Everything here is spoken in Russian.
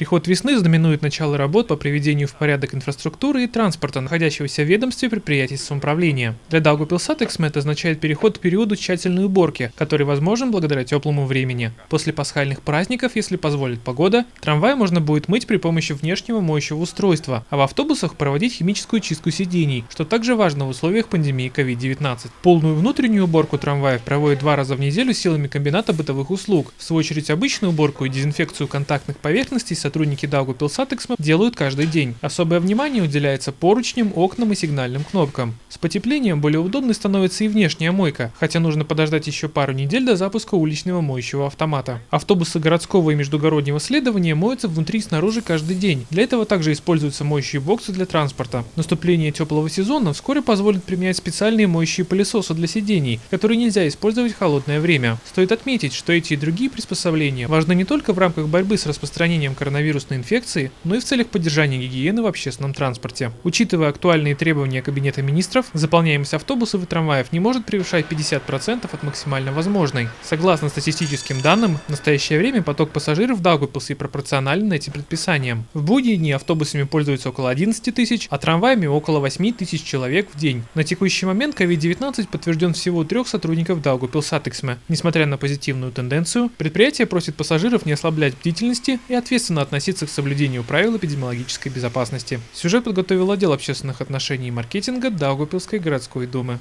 Приход весны знаменует начало работ по приведению в порядок инфраструктуры и транспорта, находящегося в ведомстве предприятий самоуправления. Для Даугавпилс сатиксме это означает переход к периоду тщательной уборки, который возможен благодаря теплому времени. После пасхальных праздников, если позволит погода, трамвай можно будет мыть при помощи внешнего моющего устройства, а в автобусах проводить химическую чистку сидений, что также важно в условиях пандемии COVID-19. Полную внутреннюю уборку трамваев проводят два раза в неделю силами комбината бытовых услуг. В свою очередь обычную уборку и дезинфекцию контактных поверхностей сотрудники Даугавпилс сатиксме делают каждый день. Особое внимание уделяется поручням, окнам и сигнальным кнопкам. С потеплением более удобной становится и внешняя мойка, хотя нужно подождать еще пару недель до запуска уличного моющего автомата. Автобусы городского и междугороднего следования моются внутри и снаружи каждый день. Для этого также используются моющие боксы для транспорта. Наступление теплого сезона вскоре позволит применять специальные моющие пылесосы для сидений, которые нельзя использовать в холодное время. Стоит отметить, что эти и другие приспособления важны не только в рамках борьбы с распространением коронавирусной инфекции, но и в целях поддержания гигиены в общественном транспорте. Учитывая актуальные требования Кабинета министров, заполняемость автобусов и трамваев не может превышать 50% от максимально возможной. Согласно статистическим данным, в настоящее время поток пассажиров в Даугупилсе пропорционален этим предписаниям. В будние дни автобусами пользуются около 11 тысяч, а трамваями около 8 тысяч человек в день. На текущий момент COVID-19 подтвержден всего у трех сотрудников Даугупилсатексме. Несмотря на позитивную тенденцию, предприятие просит пассажиров не ослаблять бдительности и ответственно относиться к соблюдению правил эпидемиологической безопасности. Сюжет подготовил отдел общественных отношений и маркетинга Даугупилской городской думы.